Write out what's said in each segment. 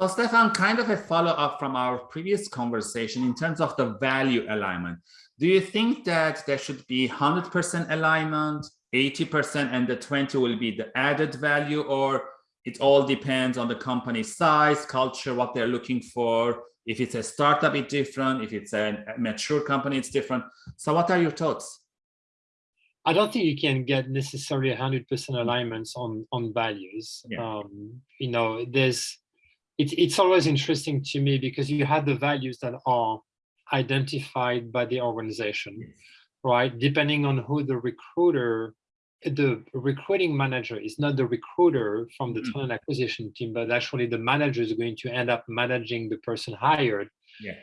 So Stefan, kind of a follow-up from our previous conversation in terms of the value alignment. Do you think that there should be 100% alignment, 80% and the 20 will be the added value or it all depends on the company size, culture, what they're looking for. If it's a startup, it's different. If it's a mature company, it's different. So what are your thoughts? I don't think you can get necessarily 100% alignments on on values. Yeah. Um, you know, there's it's it's always interesting to me because you have the values that are identified by the organization, yes. right? Depending on who the recruiter the recruiting manager is not the recruiter from the mm -hmm. talent acquisition team, but actually the manager is going to end up managing the person hired. Yeah.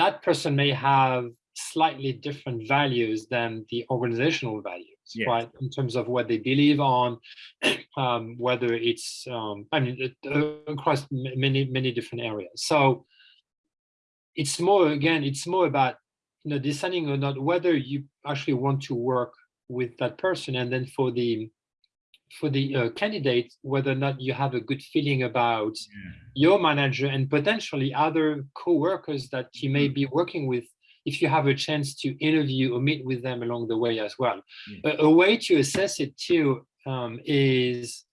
That person may have slightly different values than the organizational values, yes. right? In terms of what they believe on, um, whether it's, um, I mean, uh, across many, many different areas. So it's more, again, it's more about, you know, deciding or not whether you actually want to work with that person and then for the for the uh, candidate whether or not you have a good feeling about yeah. your manager and potentially other co-workers that you may mm-hmm. be working with if you have a chance to interview or meet with them along the way as well. Yeah. A, a, way to assess it too um, is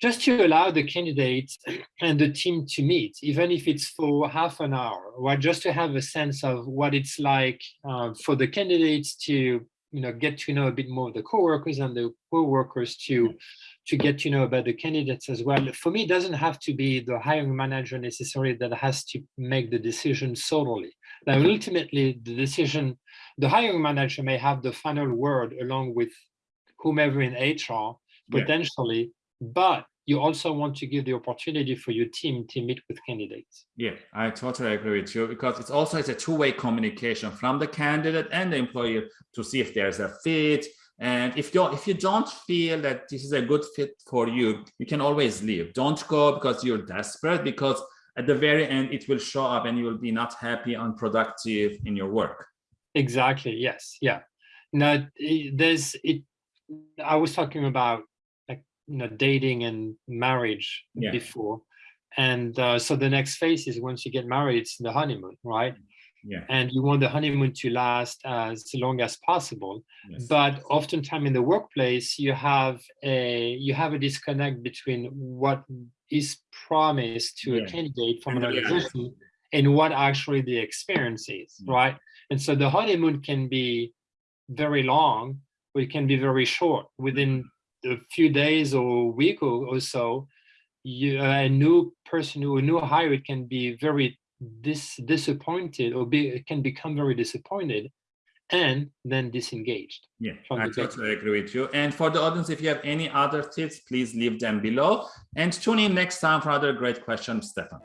just to allow the candidate and the team to meet, even if it's for half an hour, or just to have a sense of what it's like uh, for the candidates to you know get to know a bit more of the co-workers and the co-workers to mm-hmm. to get to know about the candidates as well. For me it doesn't have to be the hiring manager necessarily that has to make the decision solely. Now mm-hmm. ultimately the decision the hiring manager may have the final word along with whomever in hr potentially yeah. but you also want to give the opportunity for your team to meet with candidates. Yeah, I totally agree with you because it's also it's a two-way communication from the candidate and the employer to see if there's a fit. And if you if you don't feel that this is a good fit for you, you can always leave. Don't go because you're desperate because at the very end it will show up and you will be not happy, unproductive in your work. Exactly. Yes. Yeah. Now eh, there's it. I was talking about you know dating and marriage yeah. before and uh, so the next phase is once you get married it's the honeymoon right yeah and you want the honeymoon to last as long as possible yes. but oftentimes in the workplace you have a you have a disconnect between what is promised to yeah. a candidate from an organization and what actually the experience is yeah. right and so the honeymoon can be very long or it can be very short within a few days or week or, or so, you, a new person or a new hire can be very dis disappointed or be can become very disappointed and then disengaged. Yeah, I totally agree with you. And for the audience, if you have any other tips, please leave them below and tune in next time for other great questions, Stefan.